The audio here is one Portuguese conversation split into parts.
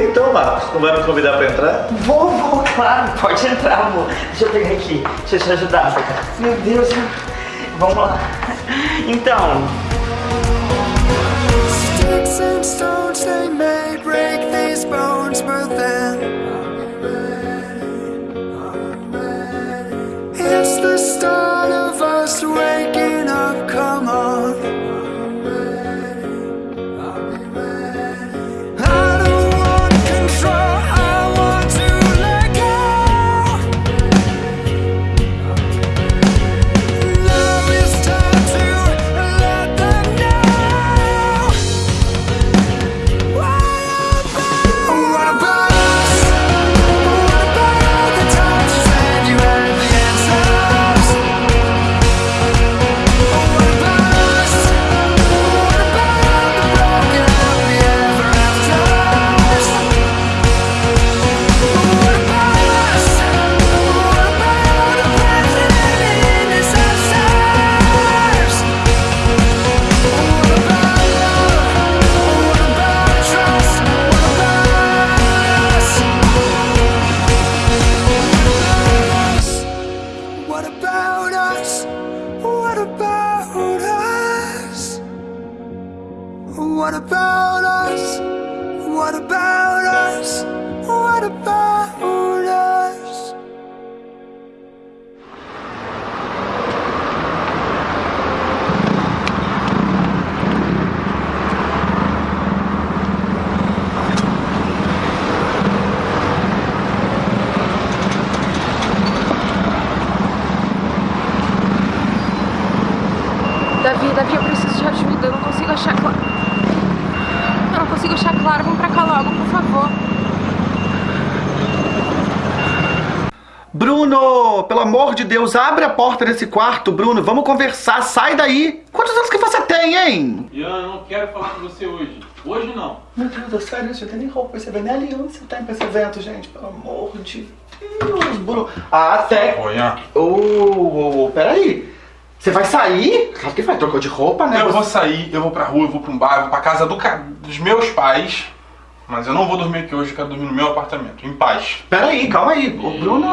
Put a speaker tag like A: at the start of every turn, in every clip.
A: Então, Marcos, não vai me convidar pra entrar?
B: Vou, vou, claro, pode entrar, amor. Deixa eu pegar aqui, deixa eu te ajudar. Meu Deus, vamos lá. Então,
C: Sticks and stones they may break these bones, but then it's the start of us waking
D: Deus, abre a porta desse quarto, Bruno. Vamos conversar, sai daí. Quantos anos que você tem, hein?
E: Ian, eu não quero falar com você hoje. Hoje não.
D: Meu Deus, é sério, você tem nem roupa, você vê nem aliança tem pra esse evento, gente. Pelo amor de Deus, Bruno. Ah, até...
E: Ô, Ian.
D: Ô, peraí. Você vai sair? Claro que vai, trocou de roupa, né?
E: Eu
D: Você-
E: vou sair, eu vou pra rua, eu vou pra um bar, eu vou pra casa do ca- dos meus pais. Mas eu não vou dormir aqui hoje, eu quero dormir no meu apartamento, em paz.
D: Peraí, calma aí. Ô, Bruno,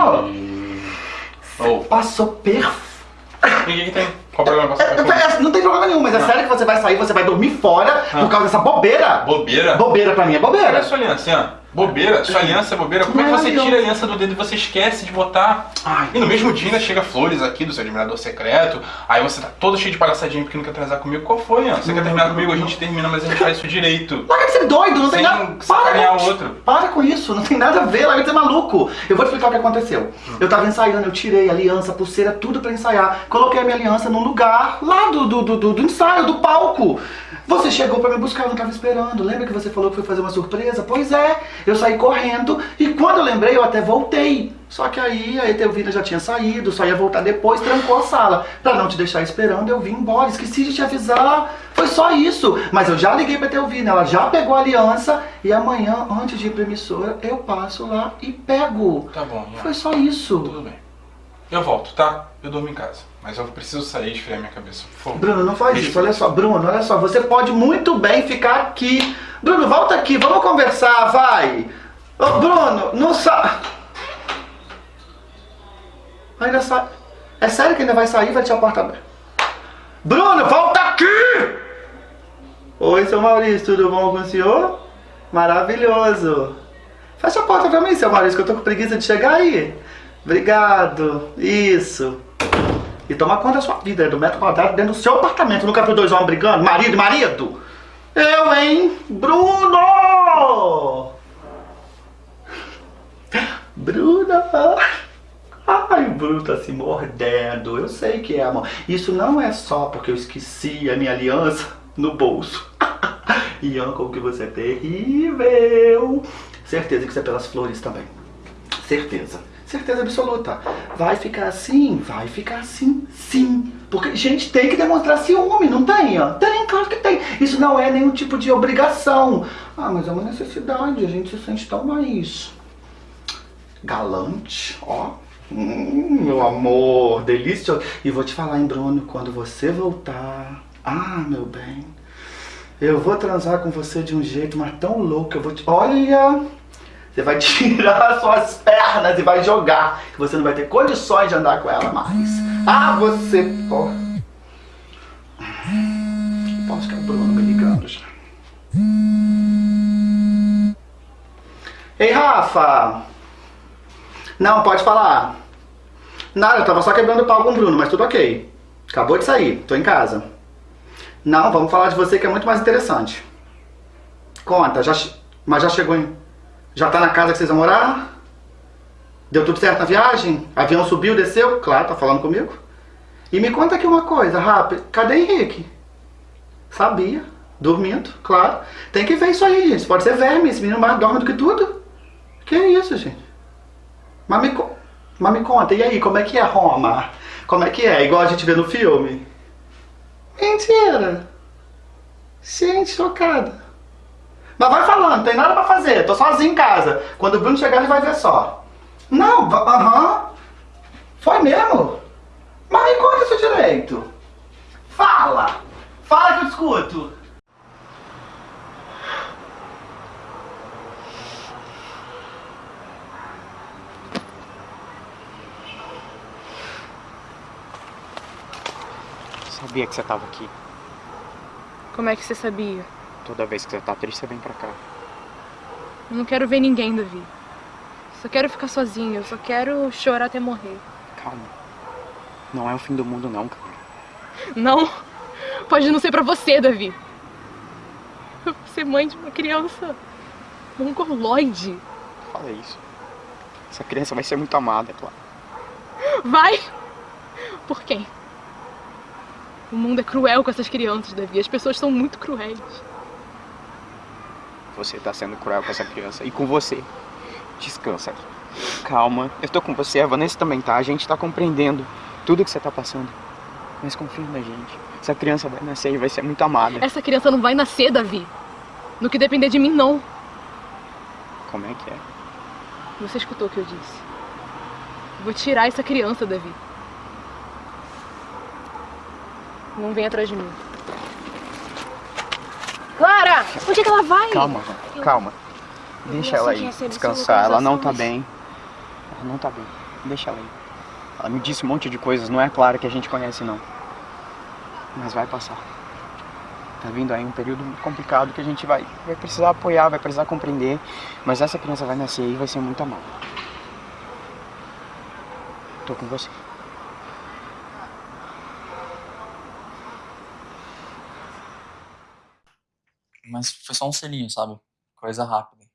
E: Ô,
D: passou perfeito.
E: o que que tem? Qual problema?
D: É, é, não tem problema nenhum, mas é sério que você vai sair, você vai dormir fora por causa dessa bobeira?
E: Bobeira?
D: Bobeira pra mim é bobeira.
E: a sua aliança, Ian? Bobeira? Sua aliança é bobeira? Como é que você tira a aliança do dedo e você esquece de botar?
D: Ai.
E: E no mesmo dia ainda chega flores aqui do seu admirador secreto. Aí você tá todo cheio de palhaçadinha porque não quer transar comigo. Qual foi, Ian? Você quer terminar comigo? A gente termina, mas a gente faz isso direito.
D: Larga de ser doido, não tem nada. com-
E: o outro.
D: Para com isso, não tem nada a ver, larga de ser maluco. Eu vou te explicar o que aconteceu. Eu tava ensaiando, eu tirei a aliança, a pulseira, tudo pra ensaiar. Coloquei a minha aliança num lugar lá do, do, do, do- do ensaio, do palco. Você chegou pra me buscar, eu não tava esperando. Lembra que você falou que foi fazer uma surpresa? Pois é, eu saí correndo e quando eu lembrei, eu até voltei. Só que aí a Etelvina já tinha saído, só ia voltar depois, trancou a sala. Pra não te deixar esperando, eu vim embora. Esqueci de te avisar. Foi só isso. Mas eu já liguei pra Etelvina, ela já pegou a aliança e amanhã, antes de ir pra emissora, eu passo lá e pego.
E: Tá bom, Ian.
D: Foi só isso.
E: Tudo bem. Eu volto, tá? Eu durmo em casa. Mas eu preciso sair e esfriar minha cabeça.
D: Bruno, não faz isso. Olha só, Bruno, olha só. Você pode muito bem ficar aqui. Bruno, volta aqui, vamos conversar, vai. Ô, Bruno, não sa... Ainda sai. É sério que ainda vai sair? Vai deixar a porta aberta? Bruno, volta aqui! Oi, seu Maurício, tudo bom com o senhor? Maravilhoso. Fecha a porta pra mim, seu Maurício, que eu tô com preguiça de chegar aí. Obrigado. Isso. E toma conta da sua vida, é do metro quadrado dentro do seu apartamento. Nunca viu dois homens brigando? Marido e marido? Eu, hein? Bruno! Bruno! Ai, o Bruno tá se mordendo. Eu sei que é, amor. Isso não é só porque eu esqueci a minha aliança no bolso. Ian, como que você é terrível. Certeza que isso é pelas flores também. Certeza. Certeza absoluta. Vai ficar assim? Vai ficar assim, sim. Porque, gente, tem que demonstrar ciúme, não tem? ó? Tem, claro que tem. Isso não é nenhum tipo de obrigação. Ah, mas é uma necessidade. A gente se sente tão mais galante, ó. Hum, meu amor, delicioso. E vou te falar, hein, Bruno, quando você voltar. Ah, meu bem. Eu vou transar com você de um jeito, mas tão louco, eu vou te... Olha! Você vai tirar suas pernas e vai jogar, que você não vai ter condições de andar com ela mais. Ah, você... Pô. Posso que é o Bruno me ligando já. Ei, Rafa! Não, pode falar. Nada, eu tava só quebrando o pau com o Bruno, mas tudo ok. Acabou de sair, tô em casa. Não, vamos falar de você que é muito mais interessante. Conta, já, mas já chegou em... Já tá na casa que vocês vão morar? Deu tudo certo na viagem? Avião subiu, desceu? Claro, tá falando comigo. E me conta aqui uma coisa, rápido. Cadê Henrique? Sabia. Dormindo, claro. Tem que ver isso aí, gente. Pode ser verme, esse menino mais dorme do que tudo. Que isso, gente? Mas me, mas me conta, e aí, como é que é Roma? Como é que é? Igual a gente vê no filme? Mentira! Gente, chocada. Mas vai falando, tem nada pra fazer, tô sozinho em casa. Quando o Bruno chegar, ele vai ver só. Não, aham. Foi mesmo? Mas me conta isso direito. Fala! Fala que eu escuto.
F: Sabia que você tava aqui.
G: Como é que você sabia?
F: Toda vez que você tá triste, você vem pra cá.
G: Eu não quero ver ninguém, Davi. Só quero ficar sozinha, eu só quero chorar até morrer.
F: Calma. Não é o fim do mundo, não, cara.
G: Não, pode não ser pra você, Davi. Eu vou ser mãe de uma criança mongoloide.
F: Fala isso. Essa criança vai ser muito amada, é claro.
G: Vai! Por quem? O mundo é cruel com essas crianças, Davi. As pessoas são muito cruéis.
F: Você tá sendo cruel com essa criança. E com você. Descansa. Calma. Eu tô com você, a Vanessa também tá. A gente tá compreendendo tudo que você tá passando. Mas confia na gente. Essa criança vai nascer e vai ser muito amada.
G: Essa criança não vai nascer, Davi. No que depender de mim, não.
F: Como é que é?
G: Você escutou o que eu disse. Eu Vou tirar essa criança, Davi. Não vem atrás de mim. Onde é que ela vai?
F: Calma, Van. Calma. Deixa ela aí descansar. Ela não tá bem. Ela não tá bem. Deixa ela aí. Ela me disse um monte de coisas. Não é a Clara que a gente conhece, não. Mas vai passar. Tá vindo aí um período complicado que a gente vai, vai precisar apoiar, vai precisar compreender. Mas essa criança vai nascer e vai ser muito amada. Tô com você.
H: Mas foi só um selinho, sabe? Coisa rápida.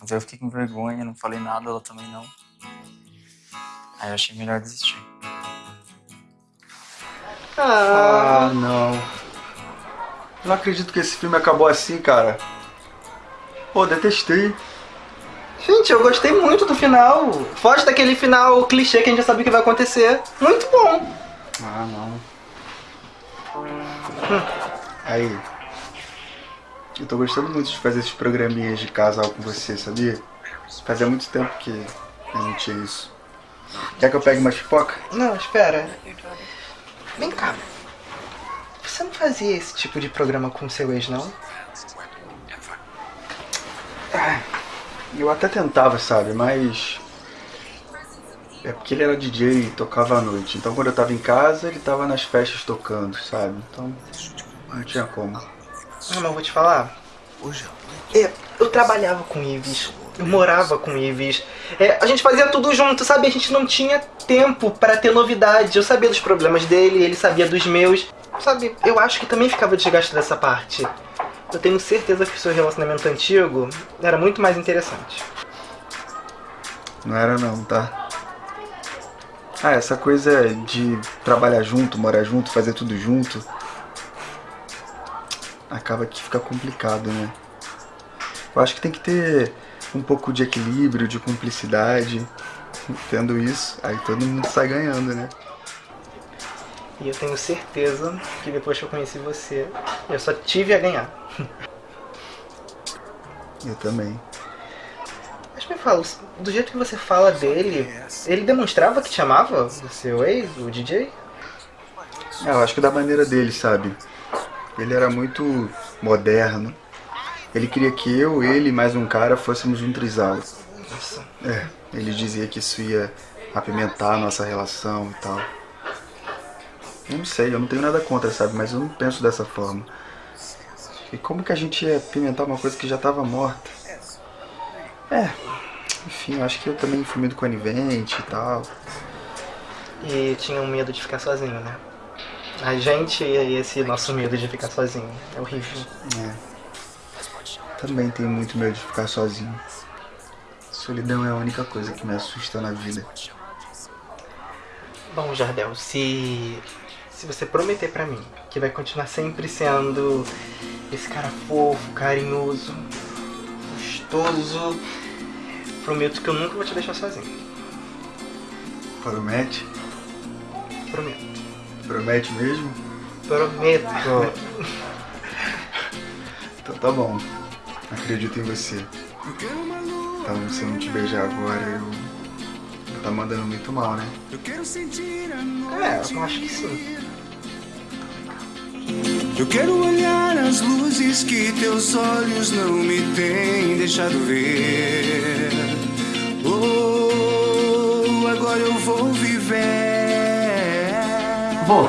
H: Mas aí eu fiquei com vergonha, não falei nada, ela também não. Aí eu achei melhor desistir.
I: Ah, não. Não acredito que esse filme acabou assim, cara. Pô, detestei.
J: Gente, eu gostei muito do final. Foge daquele final clichê que a gente já sabia que vai acontecer. Muito bom.
I: Ah, não. Aí. Eu tô gostando muito de fazer esses programinhas de casal com você, sabia? Fazia muito tempo que eu não tinha isso. Quer que eu pegue uma pipoca?
J: Não, espera. Vem cá. Você não fazia esse tipo de programa com seu ex, não?
I: Eu até tentava, sabe? Mas. É porque ele era DJ e tocava à noite. Então quando eu tava em casa, ele tava nas festas tocando, sabe? Então. Não tinha como.
J: Ah, mas vou te falar. É, eu trabalhava com Ives, eu morava com Ives. É, a gente fazia tudo junto, sabe? A gente não tinha tempo para ter novidade. Eu sabia dos problemas dele, ele sabia dos meus. Sabe, eu acho que também ficava desgaste dessa parte. Eu tenho certeza que o seu relacionamento antigo era muito mais interessante.
I: Não era não, tá? Ah, essa coisa de trabalhar junto, morar junto, fazer tudo junto. Acaba que fica complicado, né? Eu acho que tem que ter um pouco de equilíbrio, de cumplicidade. Tendo isso, aí todo mundo sai ganhando, né?
J: E eu tenho certeza que depois que eu conheci você, eu só tive a ganhar.
I: Eu também.
J: Mas me fala, do jeito que você fala dele, ele demonstrava que te amava? O seu ex, o DJ?
I: É, eu acho que da maneira dele, sabe? Ele era muito moderno. Ele queria que eu, ele e mais um cara fôssemos um trisal.
J: Nossa.
I: É, ele dizia que isso ia apimentar a nossa relação e tal. Eu não sei, eu não tenho nada contra, sabe? Mas eu não penso dessa forma. E como que a gente ia apimentar uma coisa que já estava morta? É, enfim, eu acho que eu também fui muito conivente e tal.
J: E tinham medo de ficar sozinho, né? A gente e esse nosso medo de ficar sozinho. É horrível.
I: É. Também tenho muito medo de ficar sozinho. Solidão é a única coisa que me assusta na vida.
J: Bom, Jardel, se. Se você prometer pra mim que vai continuar sempre sendo esse cara fofo, carinhoso, gostoso, prometo que eu nunca vou te deixar sozinho.
I: Promete?
J: Prometo.
I: Promete mesmo?
J: Prometo.
I: Então tá bom. Acredito em você. Então se eu não te beijar agora, eu. Tá mandando muito mal, né?
J: É, eu acho que sim.
C: Eu quero olhar as luzes que teus olhos não me têm deixado ver. Oh, agora eu vou viver.
B: Vô,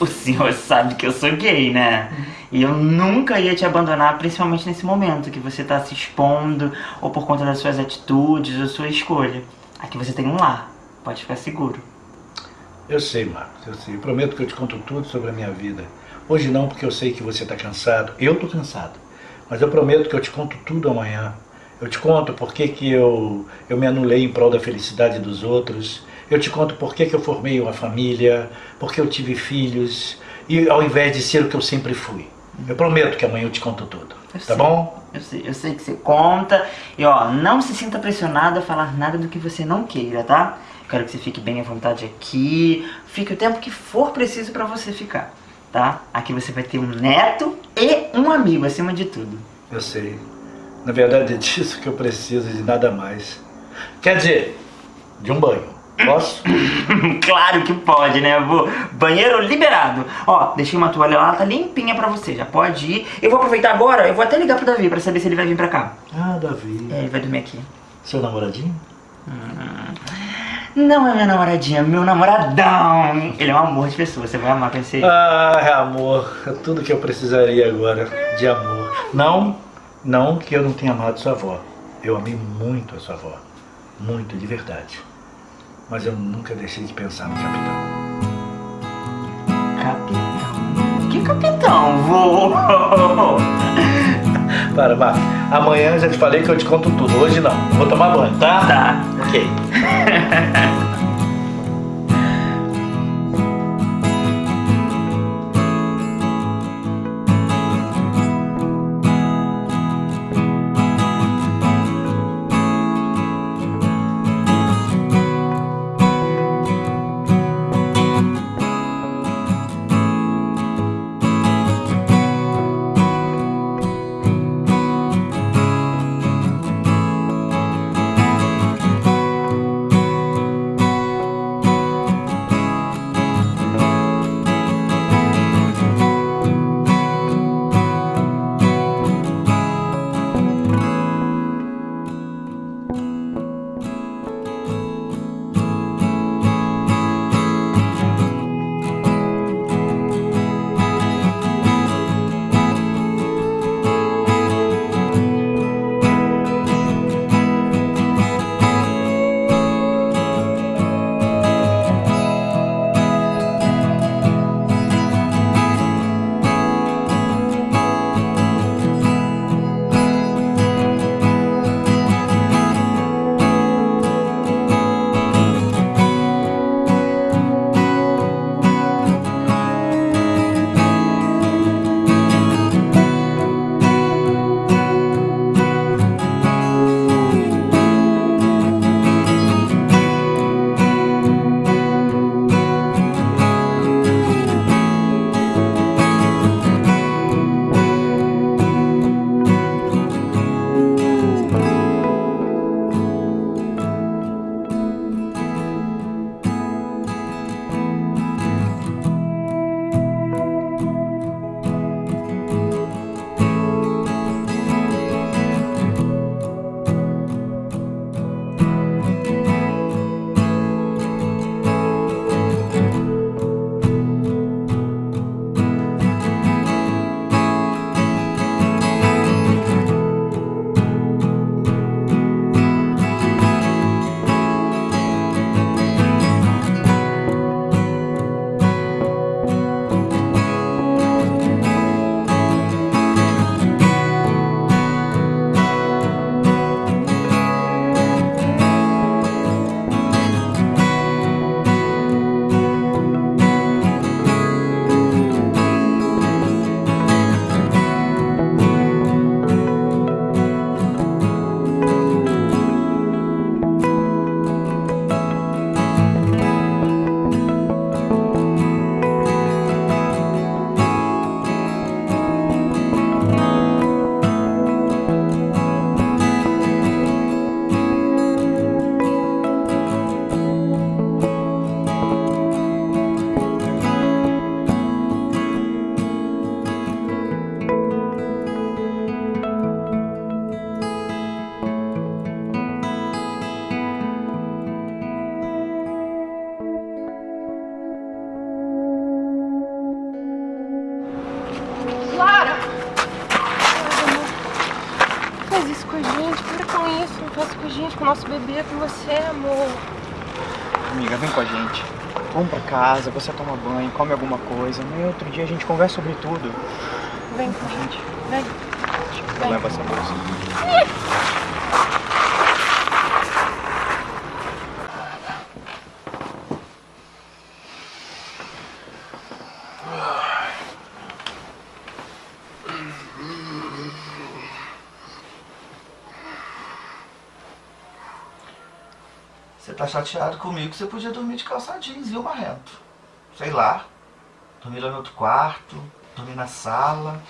B: o senhor sabe que eu sou gay, né? E eu nunca ia te abandonar, principalmente nesse momento que você tá se expondo, ou por conta das suas atitudes, ou sua escolha. Aqui você tem um lar, pode ficar seguro.
A: Eu sei, Marcos, eu sei. Eu prometo que eu te conto tudo sobre a minha vida. Hoje não, porque eu sei que você está cansado. Eu estou cansado. Mas eu prometo que eu te conto tudo amanhã. Eu te conto por que eu, eu me anulei em prol da felicidade dos outros. Eu te conto por que, que eu formei uma família, porque eu tive filhos, e ao invés de ser o que eu sempre fui. Eu prometo que amanhã eu te conto tudo.
B: Eu
A: tá
B: sei.
A: bom?
B: Eu sei, eu sei que você conta. E ó, não se sinta pressionado a falar nada do que você não queira, tá? Quero que você fique bem à vontade aqui. Fique o tempo que for preciso pra você ficar, tá? Aqui você vai ter um neto e um amigo, acima de tudo.
A: Eu sei. Na verdade é disso que eu preciso e de nada mais. Quer dizer, de um banho. Posso?
B: claro que pode, né, avô? Banheiro liberado. Ó, deixei uma toalha lá, tá limpinha pra você, já pode ir. Eu vou aproveitar agora, eu vou até ligar pro Davi pra saber se ele vai vir pra cá.
A: Ah, Davi.
B: É, ele vai dormir aqui.
A: Seu namoradinho?
B: Não é minha namoradinha, é meu namoradão. Ele é um amor de pessoa, você vai amar conhecer ele.
A: Ah, é amor. É tudo que eu precisaria agora de amor. Não, não que eu não tenha amado sua avó. Eu amei muito a sua avó. Muito, de verdade. Mas eu nunca deixei de pensar no capitão.
B: Capitão? Que capitão, vô?
A: Para, Marco. Amanhã eu já te falei que eu te conto tudo. Hoje não. Vou tomar banho, tá?
B: Tá.
A: Ok.
F: casa, você toma banho, come alguma coisa. Amanhã outro dia a gente conversa sobre tudo.
G: Vem com a gente. Vem. Vem.
F: Leva essa bolsa.
D: Você tá chateado comigo, você podia dormir de calça jeans, viu, Marrento? Sei lá. Dormir lá no outro quarto, dormir na sala.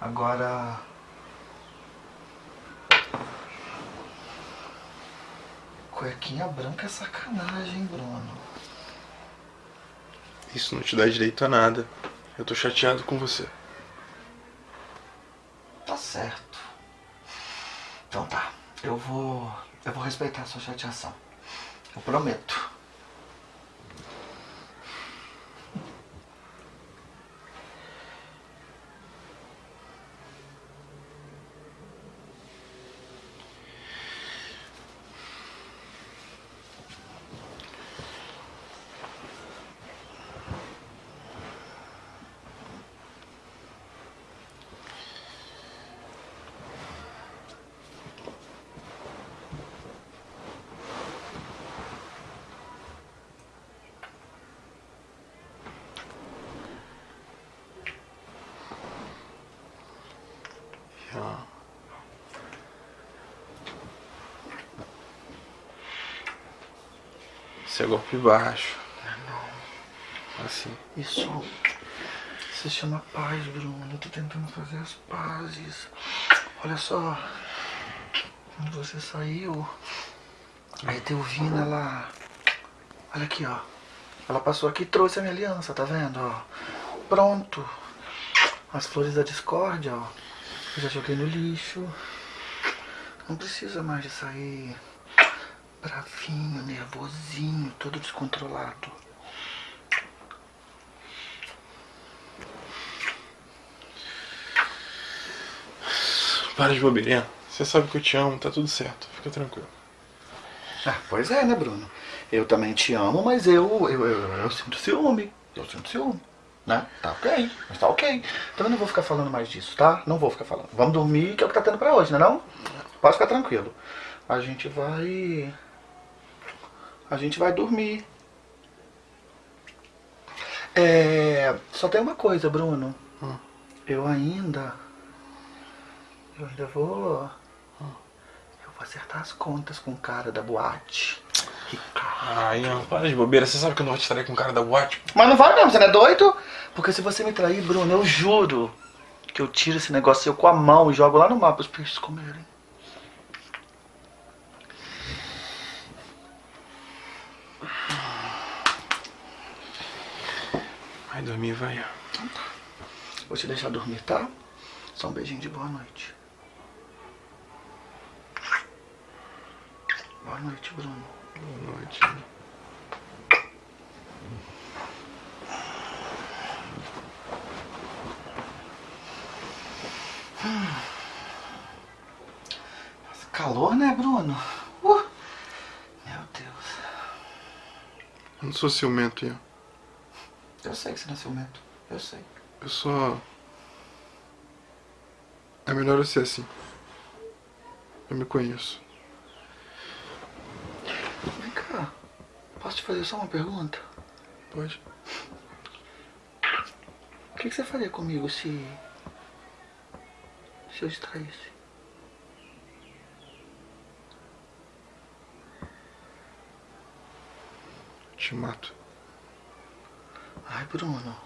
D: Agora. Cuequinha branca é sacanagem, Bruno?
K: Isso não te dá direito a nada. Eu tô chateado com você.
D: Tá certo. Então tá. Eu vou. Eu vou respeitar a sua chateação. Eu prometo.
K: Já. Isso é golpe baixo. Assim.
D: Isso. Se chama paz, Bruno. Eu tô tentando fazer as pazes. Olha só. Quando você saiu. Aí a Teuvina, ela. Olha aqui, ó. Ela passou aqui e trouxe a minha aliança, tá vendo? Ó. Pronto. As flores da discórdia, ó. Eu já joguei no lixo. Não precisa mais de sair bravinho, nervosinho, todo descontrolado.
K: Para de bobeirinha. Você sabe que eu te amo, tá tudo certo. Fica tranquilo.
D: Ah, pois é, né, Bruno? Eu também te amo, mas eu, eu, eu, eu sinto ciúme. Eu sinto ciúme. Né? Tá ok, mas tá ok. Também não vou ficar falando mais disso, tá? Não vou ficar falando. Vamos dormir, que é o que tá tendo pra hoje, né não? Pode ficar tranquilo. A gente vai... A gente vai dormir. É... Só tem uma coisa, Bruno. Eu ainda... Eu ainda vou... Eu vou acertar as contas com o cara da boate.
K: Ah, Ian, para de bobeira. Você sabe que eu não vou te trair com o cara da boate?
D: Mas não vai mesmo, você não é doido? Porque se você me trair, Bruno, eu juro que eu tiro esse negócio seu com a mão e jogo lá no mar pros peixes comerem.
K: Vai dormir, vai.
D: Vou te deixar dormir, tá? Só um beijinho de boa noite. Boa noite, Bruno.
K: Boa noite.
D: Nossa, calor, né, Bruno? Uh, meu Deus.
K: Eu não sou ciumento, Ian.
D: Eu sei que você não é ciumento. Eu sei.
K: Eu só. É melhor eu ser assim. Eu me conheço.
D: Vem cá. Posso te fazer só uma pergunta?
K: Pode.
D: O que, que você faria comigo se. se eu te traísse?
K: Te mato.
D: Ai, Bruno.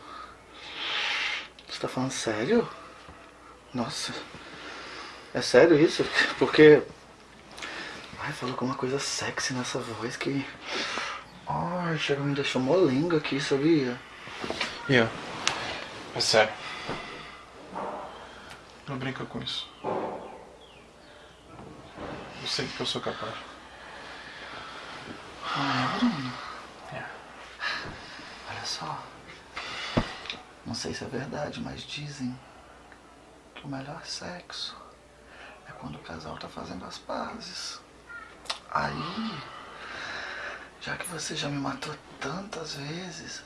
D: Você tá falando sério? Nossa. É sério isso? Porque. Ai, falou com uma coisa sexy nessa voz que. Ai, chega me deixou molenga aqui, sabia?
K: Ian, é sério. Não brinca com isso. Eu sei que eu sou capaz.
D: Ai, Bruno.
K: É.
D: Olha só. Não sei se é verdade, mas dizem que o melhor sexo é quando o casal tá fazendo as pazes. Aí, já que você já me matou tantas vezes,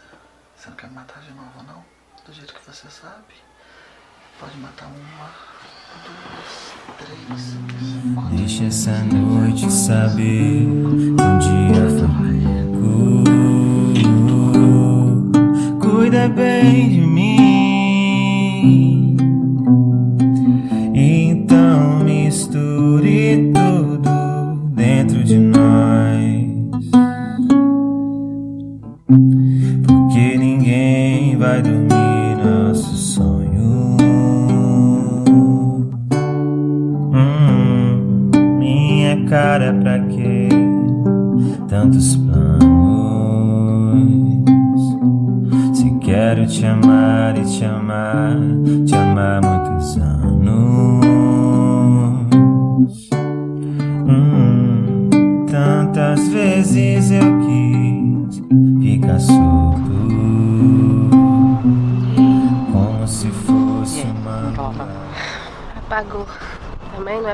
D: você não quer me matar de novo, não? Do jeito que você sabe. Pode matar uma, duas, três, quatro.
L: Deixa essa noite saber um dia foi Cuida bem de mim.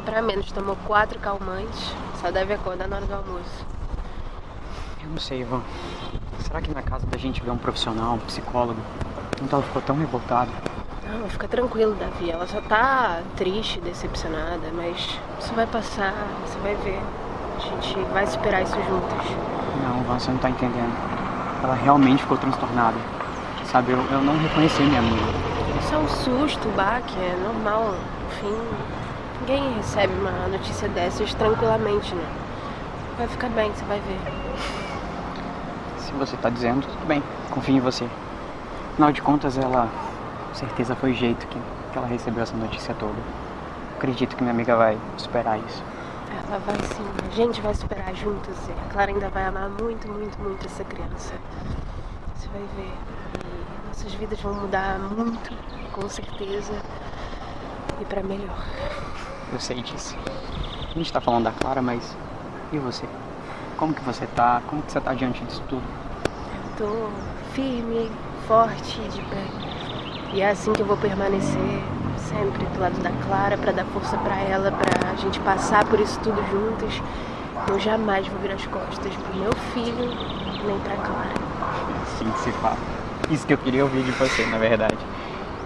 L: Pra
G: menos. Tomou quatro calmantes. Só deve acordar na hora do almoço.
F: Eu não sei, Ivan. Será que na casa da gente vê um profissional, um psicólogo? Então ela ficou tão revoltada.
G: Não, fica tranquilo, Davi. Ela só tá triste, decepcionada, mas isso vai passar, você vai ver. A gente vai superar isso juntas.
F: Não, Ivan, você não tá entendendo. Ela realmente ficou transtornada. Sabe, eu, eu não reconheci minha amiga.
G: Isso é um susto, baque, é normal. Enfim, ninguém recebe uma notícia dessas tranquilamente, né? Vai ficar bem, você vai ver.
F: Se você tá dizendo, tudo bem. Confio em você. Afinal de contas, ela... Com certeza foi o jeito que, que ela recebeu essa notícia toda. Acredito que minha amiga vai superar isso.
G: Ela vai sim, a gente vai superar juntas. e A Clara ainda vai amar muito, muito, muito essa criança. Você vai ver. E nossas vidas vão mudar muito, com certeza. E pra melhor.
F: Eu sei disso. A gente tá falando da Clara, mas... E você? Como que você tá? Como que você tá diante disso tudo?
G: Eu tô firme, forte, de pé. E é assim que eu vou permanecer sempre do lado da Clara pra dar força pra ela, pra gente passar por isso tudo juntas. Eu jamais vou virar as costas pro meu filho, nem pra Clara.
F: Sim, se fala. Isso que eu queria ouvir de você, na verdade.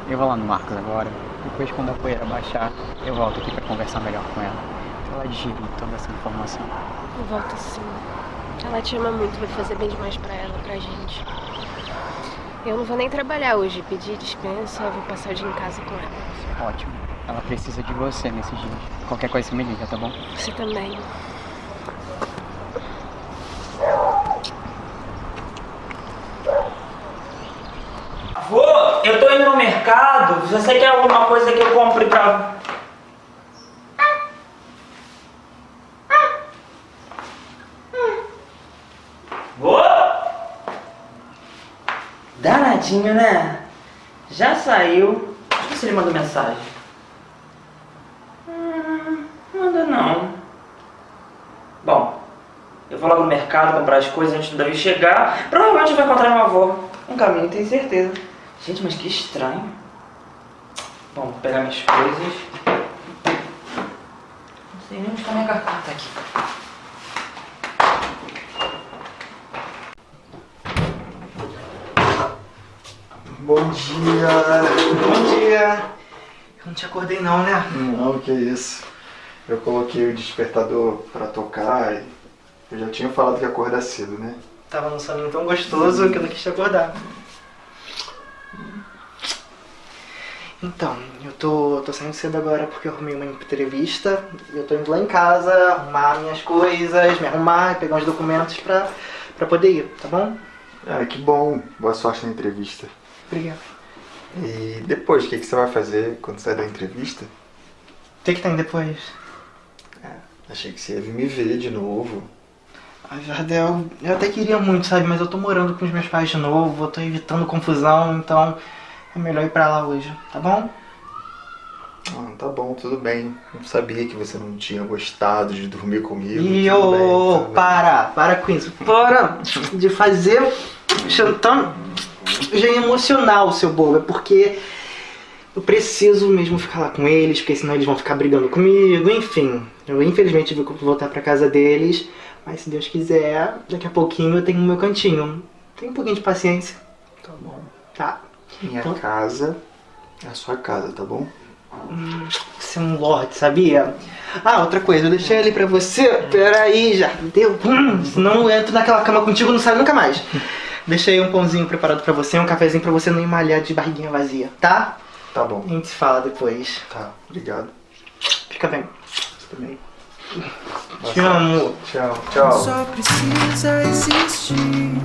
F: Eu vou lá no Marcos agora. Depois, quando a poeira baixar, eu volto aqui pra conversar melhor com ela. Ela digerir toda essa informação.
G: Eu volto sim. Ela te ama muito, vai fazer bem demais pra ela, pra gente. Eu não vou nem trabalhar hoje, pedir dispensa, eu vou passar o dia em casa com ela.
F: Ótimo. Ela precisa de você nesses dias. Qualquer coisa você me liga, tá bom?
G: Você também.
B: Vô, eu tô indo no mercado. Você quer alguma coisa que eu compre pra. Vô? Danadinho, né? Já saiu. Deixa eu ver se ele mandou mensagem. Hum, manda não. Bom, eu vou lá no mercado comprar as coisas antes do Davi chegar. Provavelmente vai encontrar meu avô. Um caminho, tenho certeza. Gente, mas que estranho. Bom, vou pegar minhas coisas. Não sei nem onde está minha carteira. Tá aqui.
J: Bom dia. Bom dia. Eu não te acordei não, né?
I: Não, que isso. Eu coloquei o despertador pra tocar e eu já tinha falado que ia acordar cedo, né?
J: Tava num soninho tão gostoso que eu não quis te acordar. Então, eu tô, tô saindo cedo agora porque eu arrumei uma entrevista e eu tô indo lá em casa arrumar minhas coisas, me arrumar, pegar uns documentos pra, pra poder ir, tá bom?
I: Ah, que bom. Boa sorte na entrevista.
J: Obrigado.
I: E depois, o que, que você vai fazer quando sair da entrevista?
J: O que que tem depois?
I: Achei que você ia vir me ver de novo.
J: Ai, Jardel, eu até queria muito, sabe? Mas eu tô morando com os meus pais de novo, eu tô evitando confusão, então é melhor ir pra lá hoje, tá bom?
I: Ah, tá bom, tudo bem. Não sabia que você não tinha gostado de dormir comigo.
J: E ô,
I: bem.
J: para, para com isso. Para de fazer chantando emocional, seu bobo. É porque eu preciso mesmo ficar lá com eles, porque senão eles vão ficar brigando comigo, enfim. Eu infelizmente que voltar pra casa deles, mas se Deus quiser, daqui a pouquinho eu tenho o meu cantinho. Tem um pouquinho de paciência.
D: Tá bom.
J: Tá.
D: Minha
J: Então-
D: casa é a sua casa, tá bom?
J: Hum, Você é um lorde, sabia? Ah, outra coisa, eu deixei ali pra você. Peraí, já deu. Hum, senão eu entro naquela cama contigo e não sai nunca mais. Deixei um pãozinho preparado pra você, um cafezinho pra você não emmalhar de barriguinha vazia, tá?
D: Tá bom.
J: A gente se fala depois.
D: Tá, obrigado.
J: Fica bem.
D: Você também.
J: Te amo.
D: Tchau, tchau.
C: Só precisa existir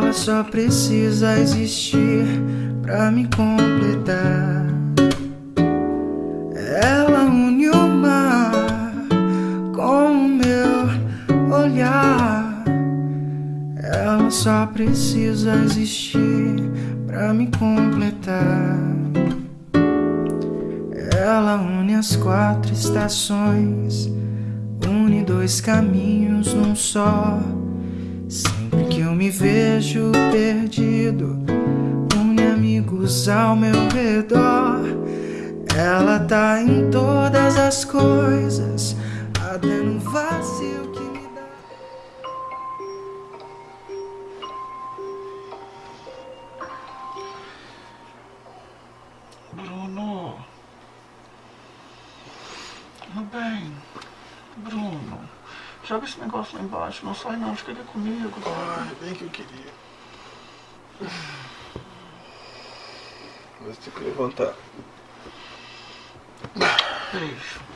C: Ela só precisa existir pra me completar. Ela une o mar com o meu olhar. Ela só precisa existir pra me completar. Ela une as quatro estações, une dois caminhos num só. Me vejo perdido, une amigos ao meu redor. Ela tá em todas as coisas, até no vazio que me dá.
D: Bruno. Bem. Bruno. Joga esse negócio lá embaixo. Não sai não, fica aqui comigo. Ai, bem que eu queria. Mas tem que levantar. Beijo.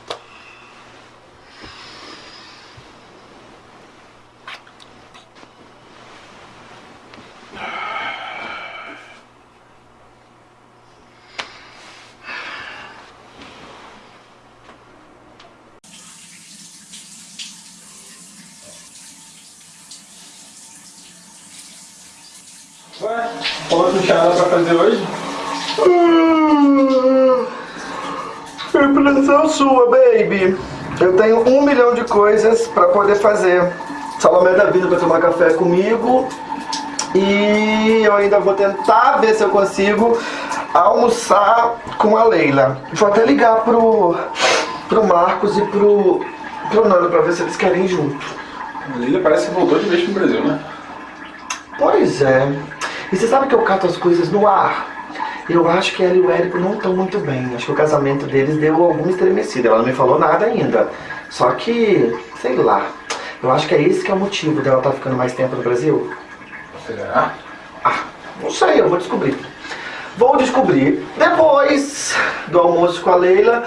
M: Ué, falou que não tinha nada pra fazer hoje?
D: Impressão sua, baby. Eu tenho um milhão de coisas pra poder fazer. Salomé tá vindo pra tomar café comigo. E eu ainda vou tentar ver se eu consigo almoçar com a Leila. Vou até ligar pro, pro Marcos e pro, pro Nando pra ver se eles querem ir junto.
E: A Leila parece que voltou de vez pro Brasil, né?
D: Pois é. E você sabe que eu cato as coisas no ar? Eu acho que ela e o Érico não estão muito bem. Acho que o casamento deles deu alguma estremecida. Ela não me falou nada ainda. Só que, sei lá. Eu acho que é esse que é o motivo dela estar ficando mais tempo no Brasil.
E: Será?
D: Ah, não sei, eu vou descobrir. Vou descobrir depois do almoço com a Leila.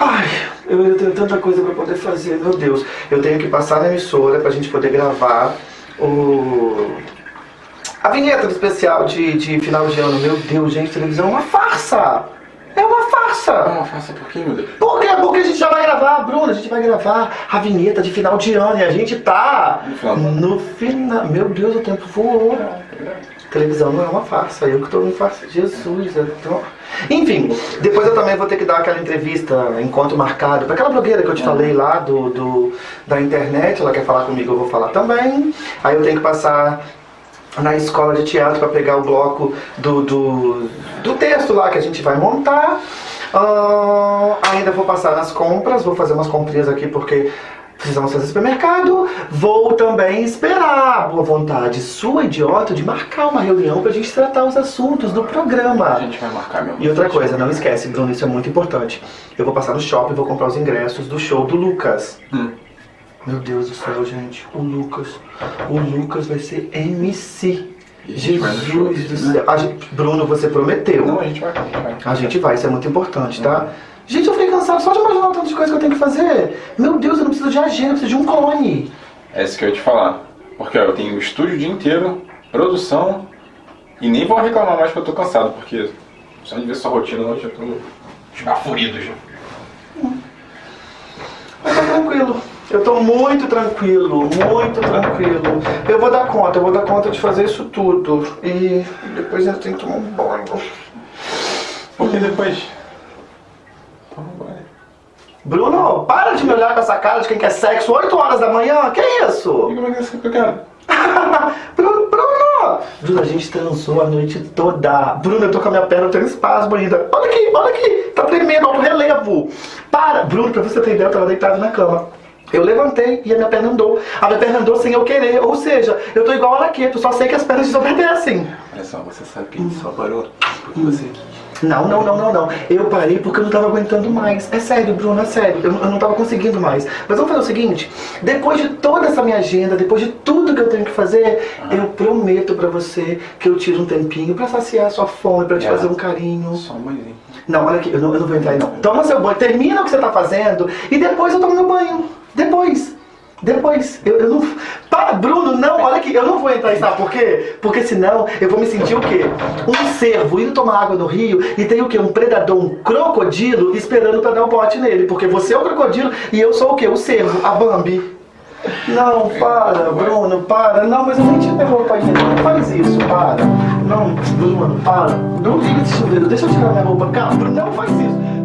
D: Ai, eu tenho tanta coisa pra poder fazer, meu Deus. Eu tenho que passar na emissora pra gente poder gravar o. A vinheta do especial de, de final de ano. Meu Deus, gente, televisão é uma farsa! É uma farsa! É
E: uma farsa por quê, meu Deus?
D: Por quê? Porque a gente já vai gravar, Bruna, a gente vai gravar a vinheta de final de ano e a gente tá no final. Meu Deus, o tempo voou. Televisão não é uma farsa, eu que tô em farsa. Jesus, eu tô... Enfim, depois eu também vou ter que dar aquela entrevista, encontro marcado, pra aquela blogueira que eu te falei lá do, do, da internet, ela quer falar comigo, eu vou falar também. Aí eu tenho que passar na escola de teatro para pegar o bloco do, do, do texto lá que a gente vai montar. Ah, ainda vou passar nas compras, vou fazer umas comprinhas aqui porque precisamos fazer supermercado. Vou também esperar a boa vontade sua, idiota, de marcar uma reunião pra gente tratar os assuntos do programa.
E: A gente vai marcar mesmo.
D: E outra coisa, não esquece, Bruno, isso é muito importante. Eu vou passar no shopping e vou comprar os ingressos do show do Lucas. Meu Deus do céu, gente. O Lucas. O Lucas vai ser MC. Jesus do céu. A gente- Bruno, você prometeu.
E: Não, a gente vai. vai.
D: A gente vai, isso é muito importante, tá? Gente, eu fiquei cansado só de imaginar o tanto de coisa que eu tenho que fazer. Meu Deus, eu não preciso de agenda, eu preciso de um clone.
E: É isso que eu ia te falar. Porque ó, eu tenho o estúdio o dia inteiro, produção, e nem vou reclamar mais que eu tô cansado, porque só de ver sua rotina hoje eu tô esbaforido já.
D: Mas tá tranquilo. Eu tô muito tranquilo, muito tranquilo. Eu vou dar conta, eu vou dar conta de fazer isso tudo. E depois eu tenho que tomar um banho.
E: Porque depois.
D: Bruno, para de me olhar com essa cara de quem quer sexo 8 horas da manhã. Que isso?
E: E como é que é isso que eu quero?
D: Bruno, Bruno! Bruno, a gente transou a noite toda. Bruno, eu tô com a minha perna, eu tenho espasmo ainda. Olha aqui, olha aqui. Tá tremendo, alto relevo. Para! Bruno, pra você ter ideia, eu tava deitado na cama. Eu levantei e a minha perna andou. A minha perna andou sem eu querer. Ou seja, eu tô igual a Araqueto, só sei que as pernas desobedecem.
E: Olha só, você sabe que a gente só parou porque você quis.
D: Não, não, não, não, não. Eu parei porque eu não tava aguentando mais. É sério, Bruno, é sério. Eu, eu não tava conseguindo mais. Mas vamos fazer o seguinte: depois de toda essa minha agenda, depois de tudo que eu tenho que fazer, eu prometo pra você que eu tiro um tempinho pra saciar a sua fome, pra te
E: É.
D: fazer um carinho.
E: Só um banhozinho.
D: Não, olha aqui, eu não, eu não vou entrar aí não. Toma seu banho, termina o que você tá fazendo e depois eu tomo meu banho. Depois. Depois. Eu, eu não. Para, Bruno, não, olha aqui, eu não vou entrar aí, sabe por quê? Porque senão eu vou me sentir o quê? Um cervo indo tomar água no rio e tem o quê? Um predador, um crocodilo esperando pra dar um bote nele. Porque você é o crocodilo e eu sou o quê? O cervo, a Bambi. Não, para, Bruno, para. Não, mas eu nem te interrompo ainda. Não faz isso, para. Não, Bruno, para. Não liga esse chuveiro. Deixa eu tirar minha roupa. Calma, Bruno, não faz isso.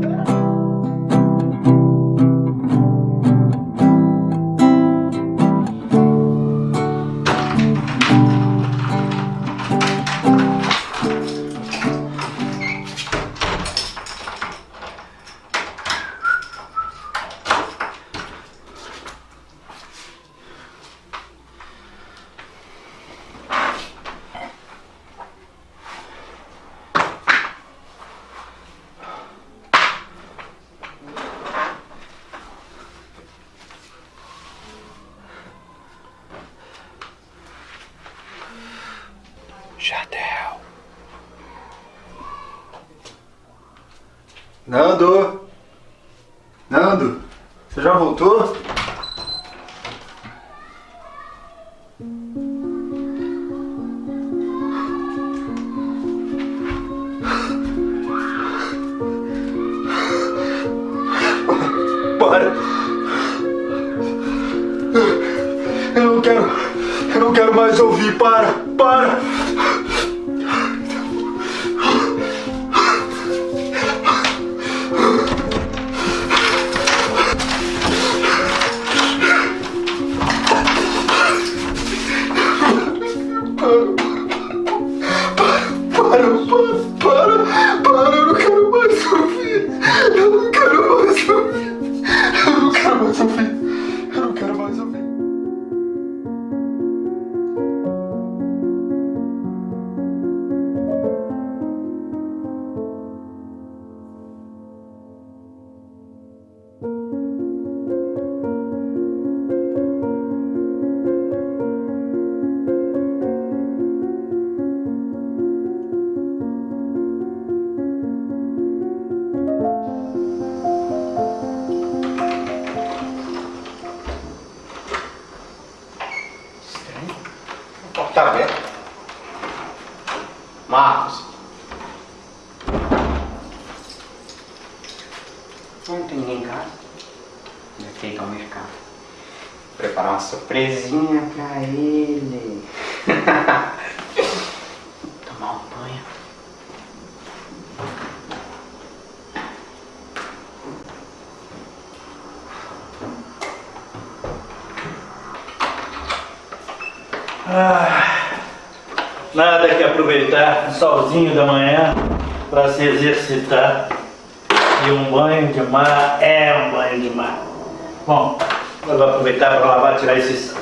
I: Mais ouvir. Para! Para!
A: Da manhã para se exercitar. E um banho de mar é um banho de mar. Bom, eu vou aproveitar para lavar, tirar esses.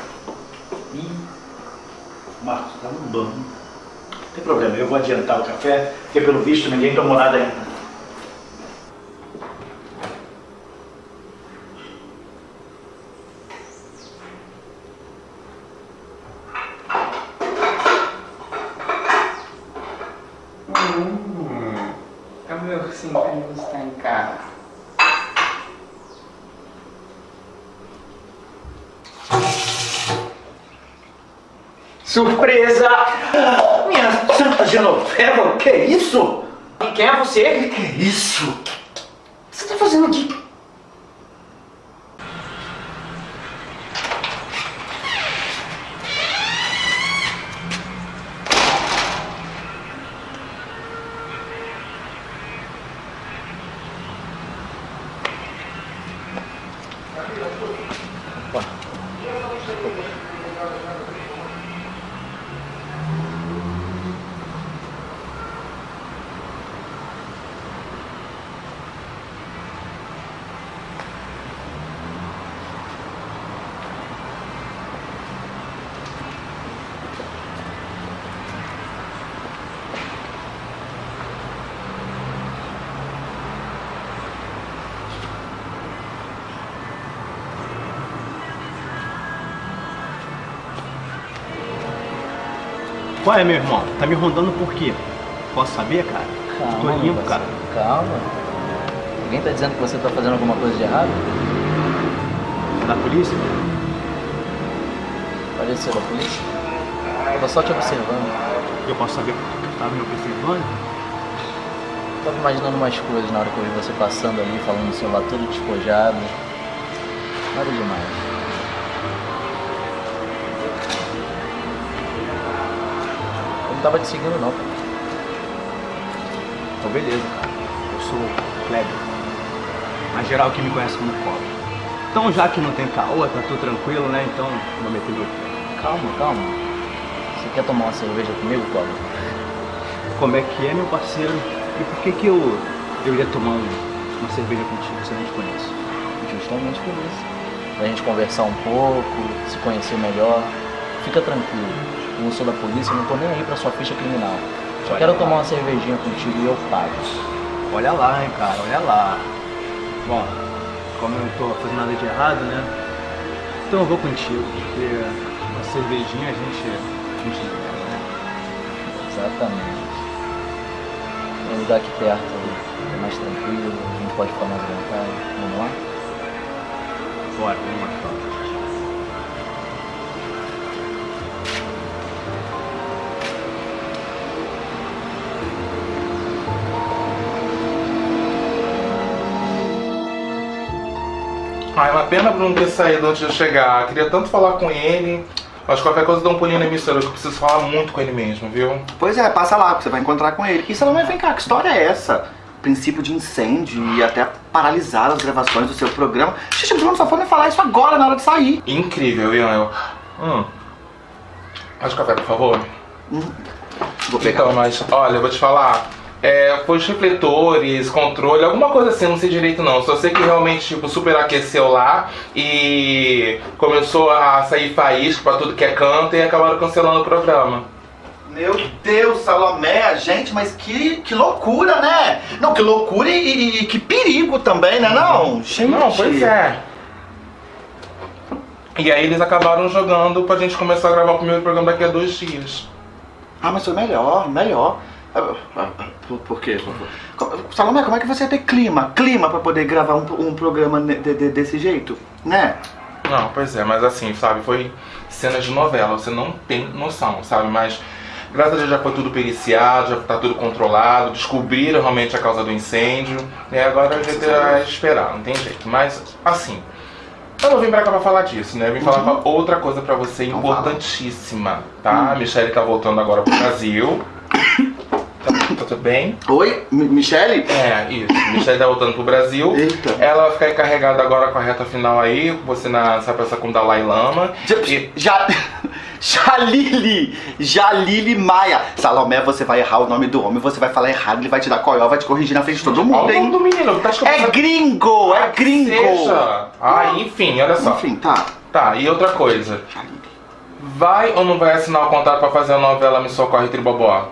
A: Marcos, tá um banho. Não tem problema, eu vou adiantar o café, porque pelo visto ninguém tomou nada ainda.
F: Hum, é o meu ursinho carinhoso está em casa.
A: Surpresa! Minha santa Genoveva, o que é isso?
F: E quem é você?
A: O que é isso?
F: Qual é, meu irmão? Tá me rondando por quê? Posso saber, cara?
N: Calma,
F: Tô limpo, cara.
N: Calma. Alguém tá dizendo que você tá fazendo alguma coisa de errado?
F: Da polícia?
N: Pode ser da polícia? Eu tô só te observando.
F: Eu posso saber por que tu tá me observando?
N: Tava imaginando umas coisas na hora que eu vi você passando ali, falando no celular todo despojado. Nada demais. Não tava te seguindo não.
F: Então beleza, cara. Eu sou Kleber. Mas geral que me conhece como Cobre. Então já que não tem caô, tá tudo tranquilo, né? Então vou meter.
N: Calma, calma. Você quer tomar uma cerveja comigo, Cláudio?
F: Como é que é, meu parceiro? E por que que eu, eu iria tomar um- uma cerveja contigo se eu não te conheço?
N: Justamente por isso. Pra gente conversar um pouco, se conhecer melhor. Fica tranquilo. Eu sou da polícia, não tô nem aí pra sua ficha criminal. Só
F: Olha
N: quero
F: lá.
N: tomar uma cervejinha contigo e eu pago.
F: Olha lá, hein, cara, olha lá. Bom, como eu não tô fazendo nada de errado, né? Então eu vou contigo, porque uma cervejinha a gente, a gente né?
N: Exatamente. Um lugar aqui perto, é mais tranquilo, a gente pode ficar mais à vontade. Vamos lá?
F: Bora, vamos lá,
K: pena Bruno ter saído antes de eu chegar. Queria tanto falar com ele. Mas qualquer coisa dá um pulinho na emissora, que eu preciso falar muito com ele mesmo, viu?
D: Pois é, passa lá, que você vai encontrar com ele. E Salomé, vem cá, que história é essa? Princípio de incêndio e até paralisar as gravações do seu programa. O Bruno só foi me falar isso agora, na hora de sair.
K: Incrível, Ian. Eu... Hum. Mais café, por favor.
D: Vou pegar.
K: Então, mas olha, eu vou te falar. É, foi os refletores, controle, alguma coisa assim, não sei direito não. Só sei que realmente, tipo, superaqueceu lá e começou a sair faísca pra tudo que é canto e acabaram cancelando o programa.
D: Meu Deus, Salomé, gente, mas que, que loucura, né? Não, que loucura e, e que perigo também, né não? Gente.
K: Não, pois é. E aí eles acabaram jogando pra gente começar a gravar o primeiro programa daqui a dois dias.
D: Ah, mas foi melhor, melhor. Ah, Por, quê? Salomé, como é que você ia ter clima? Clima pra poder gravar um, um programa de- de- desse jeito? Né?
K: Não, pois é, mas assim, sabe, foi cena de novela, você não tem noção, sabe? Mas graças a Deus já foi tudo periciado, já tá tudo controlado, descobriram realmente a causa do incêndio, e agora a gente vai esperar, não tem jeito. Mas assim, eu não vim pra cá pra falar disso, né? Eu vim falar
D: Uhum.
K: outra coisa pra você importantíssima, tá?
D: Hum.
K: A Michelle tá voltando agora pro Brasil. Tá, tá tudo bem?
D: Oi, M Michele?
K: É, isso. Michelle tá voltando pro Brasil.
D: Eita.
K: Ela vai ficar encarregada agora com a reta final aí, você na, essa peça com o Dalai Lama.
D: Já, Jalili! Jalili Maia! Salomé, você vai errar o nome do homem, você vai falar errado, ele vai te dar coió, vai te corrigir na frente de todo mundo,
K: Olha o nome do menino, tá
D: É gringo, é gringo!
K: Seja. Ah, enfim, olha só.
D: Enfim, tá.
K: Tá, e outra coisa. Vai ou não vai assinar o contrato pra fazer a novela Me Socorre Tribobó?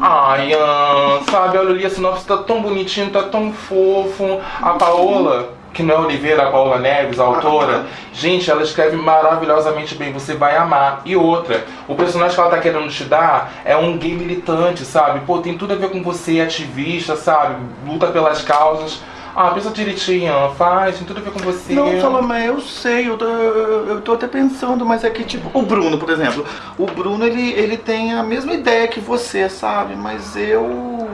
K: Ai, Ian, sabe, olha ali, a sinopse tá tão bonitinho, tá tão fofo. A Paola, que não é Oliveira, a Paola Neves, a autora, gente, ela escreve maravilhosamente bem, você vai amar. E outra, o personagem que ela tá querendo te dar é um gay militante, sabe? Pô, tem tudo a ver com você, ativista, sabe? Luta pelas causas. Ah, pensa direitinho, faz, tem tudo a ver com você.
D: Não, Salomé, eu sei, eu tô, eu eu tô até pensando, mas é que, tipo, o Bruno, por exemplo, o Bruno, ele, ele tem a mesma ideia que você, sabe? Mas eu.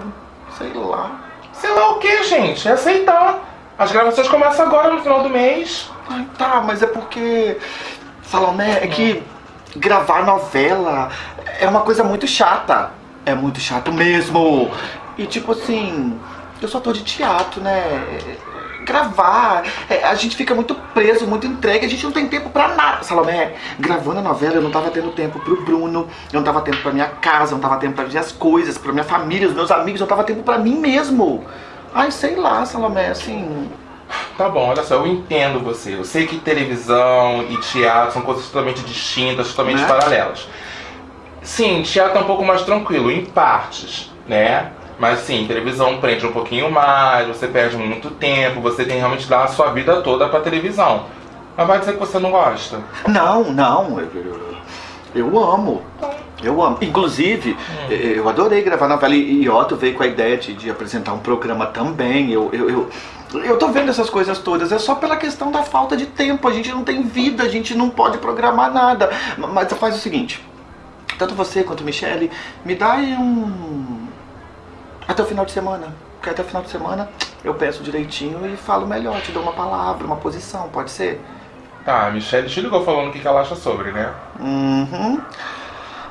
D: sei lá.
K: Sei lá o que, gente? É aceitar. As gravações começam agora no final do mês.
D: Ai, tá, mas é porque. Salomé, é que gravar novela é uma coisa muito chata. É muito chato mesmo. E tipo assim, eu só tô de teatro, né? Gravar, é, a gente fica muito preso, muito entregue, a gente não tem tempo pra nada. Salomé, gravando a novela eu não tava tendo tempo pro Bruno, eu não tava tempo pra minha casa, eu não tava tempo pra minhas coisas, pra minha família, os meus amigos, eu não tava tempo pra mim mesmo. Ai, sei lá, Salomé, assim.
K: Tá bom, olha só, eu entendo você. Eu sei que televisão e teatro são coisas totalmente distintas, totalmente
D: Né?
K: paralelas. Sim, teatro é um pouco mais tranquilo, em partes, né? Mas sim, televisão prende um pouquinho mais, você perde muito tempo, você tem realmente dar a sua vida toda pra televisão. Mas vai dizer que você não gosta?
D: Não, não, eu, eu, eu amo. Eu amo. Inclusive,
K: Hum.
D: eh, eu adorei gravar novela e Otto veio com a ideia de, de apresentar um programa também. Eu, eu, eu, eu tô vendo essas coisas todas. É só pela questão da falta de tempo. A gente não tem vida, a gente não pode programar nada. Ma- Mas faz o seguinte: tanto você quanto Michele, me dá um. Até o final de semana. Porque até o final de semana eu peço direitinho e falo melhor. Te dou uma palavra, uma posição, pode ser?
K: Tá, a Michelle te ligou falando o que ela acha sobre, né?
D: Uhum.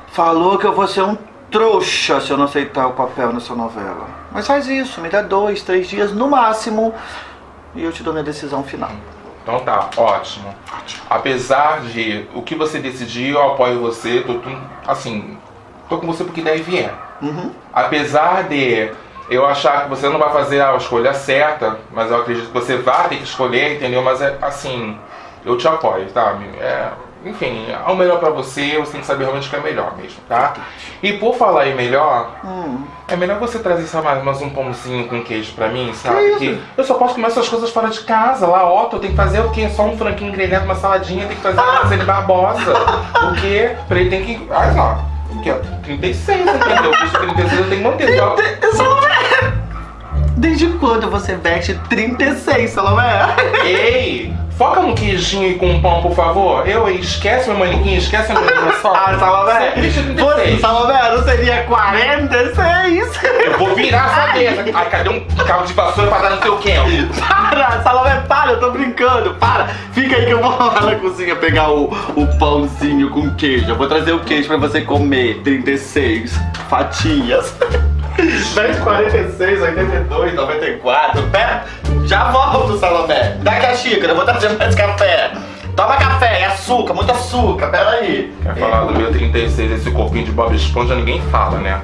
D: Falou que eu vou ser um trouxa se eu não aceitar o papel nessa novela. Mas faz isso, me dá dois, três dias no máximo e eu te dou minha decisão final.
K: Então tá, ótimo. Apesar de o que você decidir, eu apoio você, tô, tô- assim, tô com você porque daí vier.
D: Uhum.
K: Apesar de eu achar que você não vai fazer a escolha certa, mas eu acredito que você vai ter que escolher, entendeu? Mas é assim, eu te apoio, tá? É, enfim, é o melhor pra você, você tem que saber realmente o que é melhor mesmo, tá? E por falar em melhor,
D: Hum.
K: é melhor você trazer só mais, mais um pãozinho com queijo pra mim, sabe?
D: Que
K: eu só posso comer essas coisas fora de casa. Lá, Otto, tem que fazer o quê? Só um franguinho grelhado, uma saladinha, tem que fazer uma lasanha barbosa. O quê? Pra ele tem que. Olha lá. O quê? 36, entendeu? Bicho 36 eu tenho que manter. Só...
D: Desde quando você veste 36, Salomé?
K: Ei! Foca no queijinho e com pão, por favor. Eu, esquece meu manequim, esquece meu dinossauro.
D: Ah, Salomé!
K: Você bicho
D: Você,
K: 36.
D: Salomé, não seria 46?
K: Eu vou virar essa mesa. Ai, cadê um cabo de vassoura pra dar no teu quento?
D: Para, Salomé, para, eu tô brincando, para. Fica aí que eu vou lá na cozinha pegar o, o pãozinho com queijo. Eu vou trazer o queijo pra você comer. 36 fatias. Vem 46, 82, 94. Pera, já volto, Salomé. Dá aqui a xícara, eu vou trazer mais café. Toma café, é açúcar, muito açúcar, pera aí.
K: Quer falar do meu 36, esse corpinho de Bob Esponja, ninguém fala, né?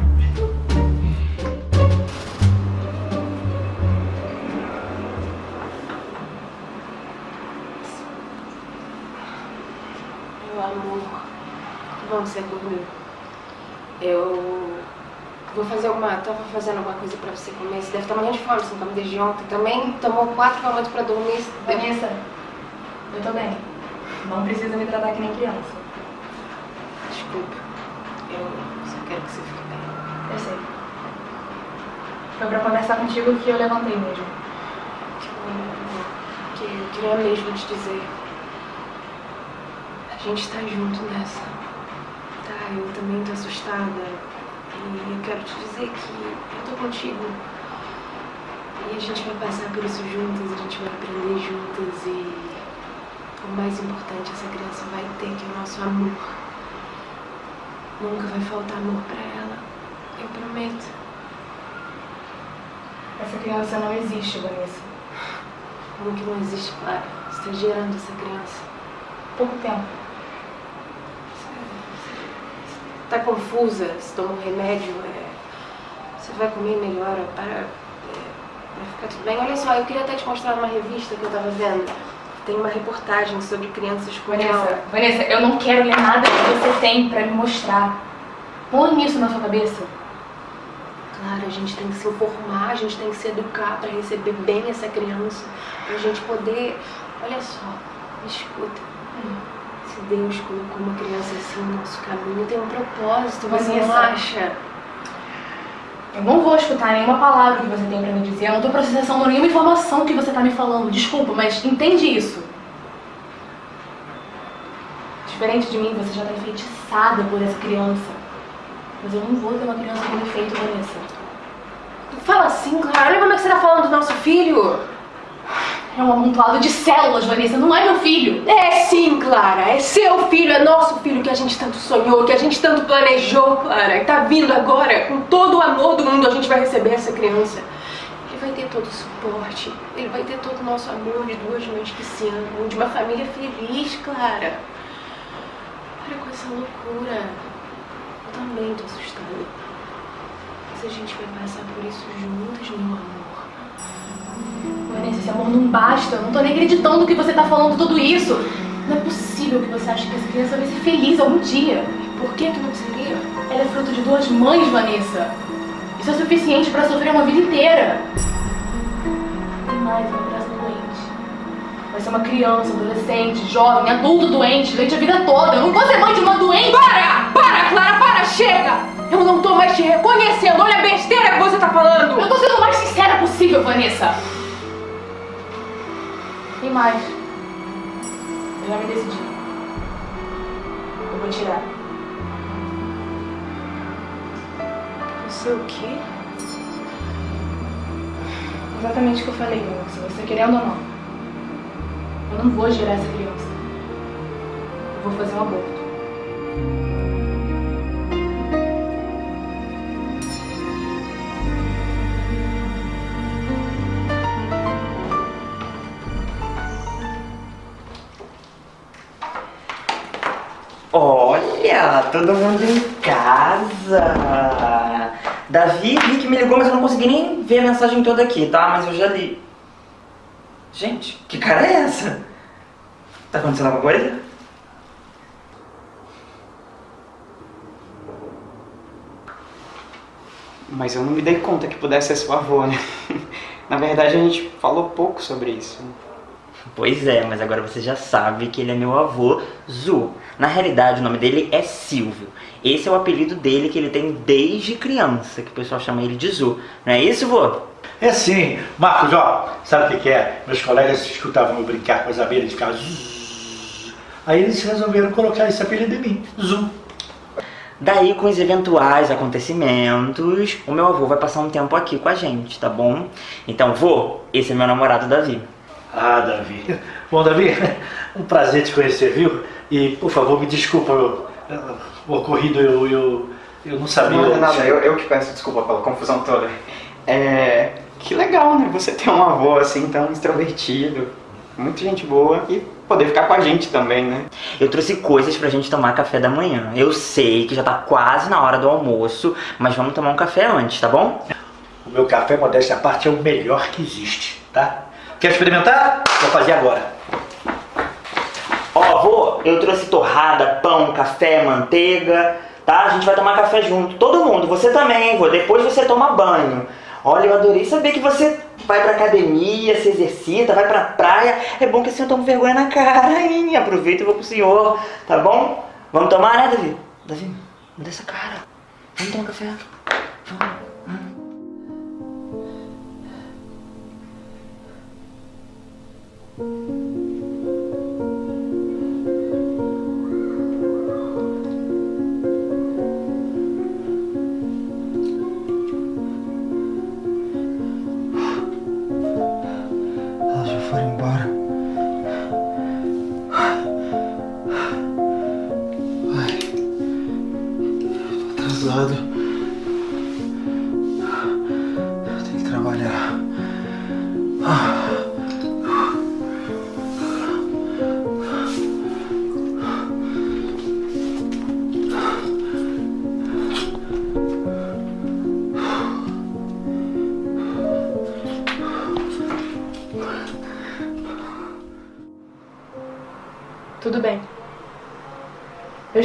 G: Meu amor, vamos ser comigo. Eu vou fazer alguma. Tava fazendo alguma coisa pra você comer. Você deve estar morrendo de fome, você não come desde ontem. Também tomou quatro km pra dormir.
O: Vanessa, eu tô bem. Não precisa me tratar que nem criança.
G: Desculpa. Eu só quero que você fique bem.
O: Eu sei. Foi pra conversar contigo que eu levantei mesmo.
G: Que eu queria mesmo te dizer. A gente tá junto nessa. Tá, eu também tô assustada. E eu quero te dizer que eu tô contigo. E a gente vai passar por isso juntas, a gente vai aprender juntas e o mais importante essa criança vai ter que é o nosso amor. Nunca vai faltar amor pra ela. Eu prometo.
O: Essa criança não existe, Vanessa.
G: Como que não existe, Clara? Você tá gerando essa criança.
O: Pouco tempo.
G: Tá confusa, se toma um remédio, é... você vai comer melhor, para... é, Vai ficar tudo bem. Olha só, eu queria até te mostrar uma revista que eu tava vendo. Tem uma reportagem sobre crianças com
O: Vanessa, Vanessa, eu não quero ler nada que você tem pra me mostrar. Põe isso na sua cabeça.
G: Claro, a gente tem que se informar, a gente tem que se educar para receber bem essa criança, pra gente poder. Olha só, me escuta. Se Deus colocou uma criança assim no nosso caminho, tem um propósito, você não acha?
O: Eu não vou escutar nenhuma palavra que você tem pra me dizer. Eu não tô processando nenhuma informação que você tá me falando. Desculpa, mas entende isso. Diferente de mim, você já tá enfeitiçada por essa criança. Mas eu não vou ter uma criança com defeito, Vanessa.
G: Fala assim, Clara. Olha como é que você tá falando do nosso filho.
O: É um amontoado de células, Vanessa. Não é meu filho.
G: É sim, Clara. É seu filho, é nosso filho que a gente tanto sonhou, que a gente tanto planejou, Clara. E tá vindo agora, com todo o amor do mundo, a gente vai receber essa criança. Ele vai ter todo o suporte, ele vai ter todo o nosso amor de duas mães que se amam, de uma família feliz, Clara. Para com essa loucura. Eu também tô assustada. Mas a gente vai passar por isso juntas, meu amor.
O: Vanessa, esse amor não basta. Eu não tô nem acreditando que você tá falando tudo isso. Não é possível que você ache que essa criança vai ser feliz algum dia.
G: Por que que não seria?
O: Ela é fruto de duas mães, Vanessa. Isso é suficiente pra sofrer uma vida inteira. Tem mais, uma criança doente. Vai ser uma criança, adolescente, jovem, adulto doente, doente a vida toda. Eu não vou ser mãe de uma doente.
G: Para! Para, Clara, para!
O: chega! Eu não tô mais te reconhecendo. Olha a besteira que você tá falando. Eu tô sendo o mais sincera possível, Vanessa. E mais. Eu já me decidi. Eu vou tirar.
G: Você o quê?
O: Exatamente o que eu falei, moça. Você querendo ou não. Eu não vou gerar essa criança. Eu vou fazer um aborto.
B: Olha, todo mundo em casa. Davi, vi que me ligou, mas eu não consegui nem ver a mensagem toda aqui, tá? Mas eu já li. Gente, que cara é essa? Tá acontecendo alguma coisa?
F: Mas eu não me dei conta que pudesse ser seu avô, né? Na verdade, a gente falou pouco sobre isso.
B: Pois é, mas agora você já sabe que ele é meu avô, Zu. Na realidade, o nome dele é Silvio. Esse é o apelido dele que ele tem desde criança, que o pessoal chama ele de Zu. Não é isso, vô?
A: É sim. Marcos, ó, sabe o que, que é? Meus colegas escutavam eu brincar com as abelhas e ficavam zzz. Aí eles resolveram colocar esse apelido em mim, Zu.
B: Daí, com os eventuais acontecimentos, o meu avô vai passar um tempo aqui com a gente, tá bom? Então, vô, esse é meu namorado, Davi.
A: Ah, Davi. Bom, Davi, um prazer te conhecer, viu? E, por favor, me desculpa eu- o ocorrido, eu, eu, eu não sabia.
F: Não é nada, eu, eu que peço desculpa pela confusão toda. É. Que legal, né? Você ter um avô assim tão extrovertido, muita gente boa e poder ficar com a gente também, né?
B: Eu trouxe coisas pra gente tomar café da manhã. Eu sei que já tá quase na hora do almoço, mas vamos tomar um café antes, tá bom?
A: O meu café, modéstia à parte, é o melhor que existe, tá? Quer experimentar? Vou fazer agora.
B: Ó, vô, eu trouxe torrada, pão, café, manteiga, tá? A gente vai tomar café junto. Todo mundo, você também, hein? Depois você toma banho. Olha, eu adorei saber que você vai pra academia, se exercita, vai pra praia. É bom que assim eu tomo vergonha na cara, hein? Aproveita e vou pro senhor, tá bom? Vamos tomar, né, Davi? Davi, muda essa cara. Vamos tomar café. Vamos.
C: Elas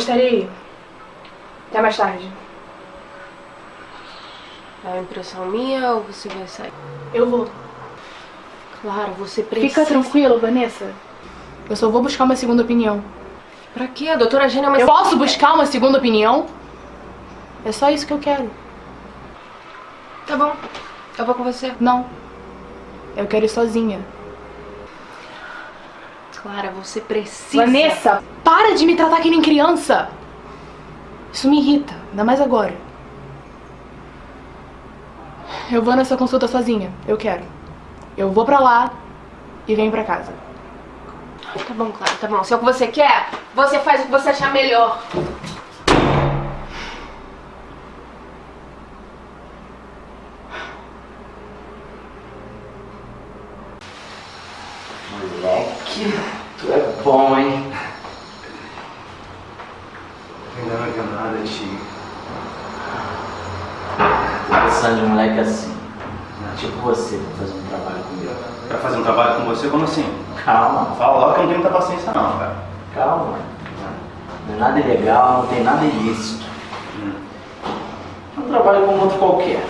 O: Aí. Até mais tarde.
G: É impressão minha ou você vai sair?
O: Eu vou.
G: Claro, você precisa.
O: Fica tranquilo, Vanessa. Eu só vou buscar uma segunda opinião.
G: Pra quê? A doutora Gênia é uma
O: Eu posso buscar uma segunda opinião? É só isso que eu quero.
G: Tá bom. Eu vou com você.
O: Não. Eu quero ir sozinha.
G: Clara, você precisa.
O: Vanessa, para de me tratar que nem criança. Isso me irrita, ainda mais agora. Eu vou nessa consulta sozinha. Eu quero. Eu vou pra lá e venho pra casa.
G: Tá bom, Clara, tá bom. Se é o que você quer, você faz o que você achar melhor.
B: Moleque, bom, hein?
I: Ainda não viu nada, tio.
N: Tô precisando de um moleque assim. Tipo você, pra fazer um trabalho comigo.
I: Pra fazer um trabalho com você? Como assim?
N: Calma.
I: Fala logo que eu não tenho muita paciência não, cara.
N: Calma. Não é nada ilegal, não tem nada ilícito. É um trabalho como outro qualquer.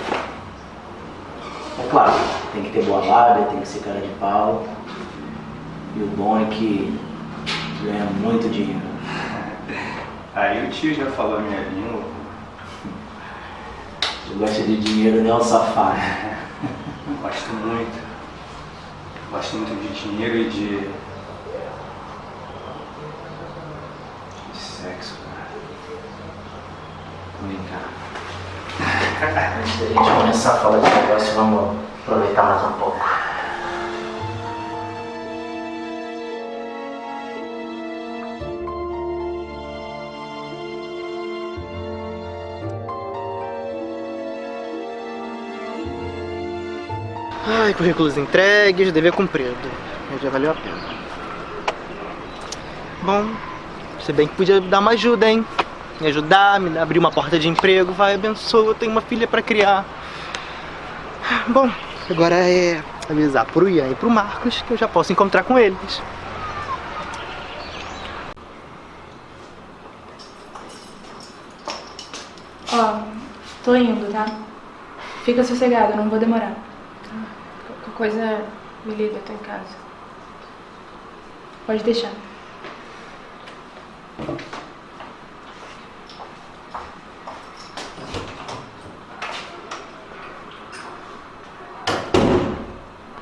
N: É claro, tem que ter boa lábia, tem que ser cara de pau. E o bom é que ganha muito dinheiro.
I: Aí o tio já falou a minha língua.
P: Tu gosta de dinheiro, ô safado?
Q: Gosto muito. Gosto muito de dinheiro e de. de sexo, cara.
P: Vem cá. Antes da gente começar a falar de negócio, vamos aproveitar mais um pouco.
J: Ai, currículos entregues, dever cumprido. Já valeu a pena. Bom, se bem que podia dar uma ajuda, hein? Me ajudar, me abrir uma porta de emprego, vai, abençoa, eu tenho uma filha pra criar. Bom, agora é avisar pro Ian e pro Marcos que eu já posso encontrar com eles.
C: Ó, tô indo, tá? Fica sossegado, não vou demorar.
G: Qualquer coisa, me liga, eu tô em casa.
C: Pode deixar.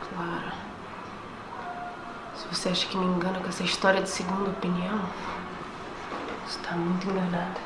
G: Clara, se você acha que me engana com essa história de segunda opinião, você tá muito enganada.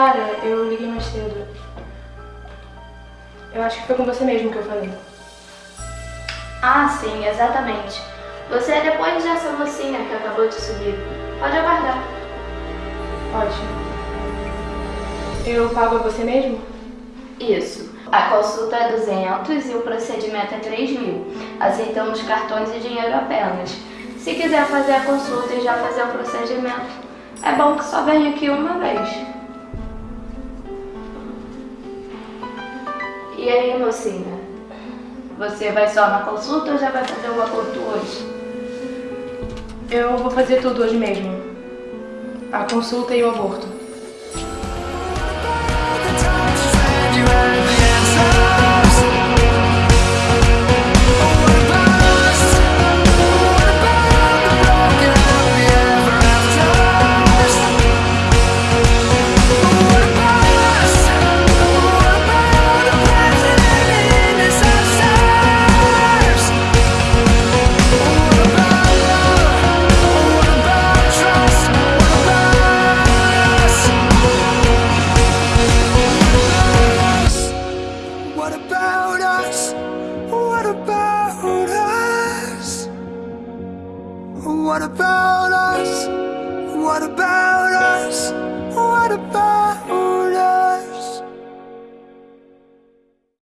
C: Clara, eu liguei mais cedo. Eu acho que foi com você mesmo que eu falei.
R: Ah, sim, exatamente. Você é depois dessa mocinha que acabou de subir. Pode aguardar.
C: Ótimo. Eu pago a você mesmo?
R: Isso. A consulta é 200 e o procedimento é 3 mil. Aceitamos cartões e dinheiro apenas. Se quiser fazer a consulta e já fazer o procedimento, é bom que só venha aqui uma vez. E aí, mocinha? Você vai só na consulta ou já vai fazer o aborto hoje?
C: Eu vou fazer tudo hoje mesmo. A consulta e o aborto.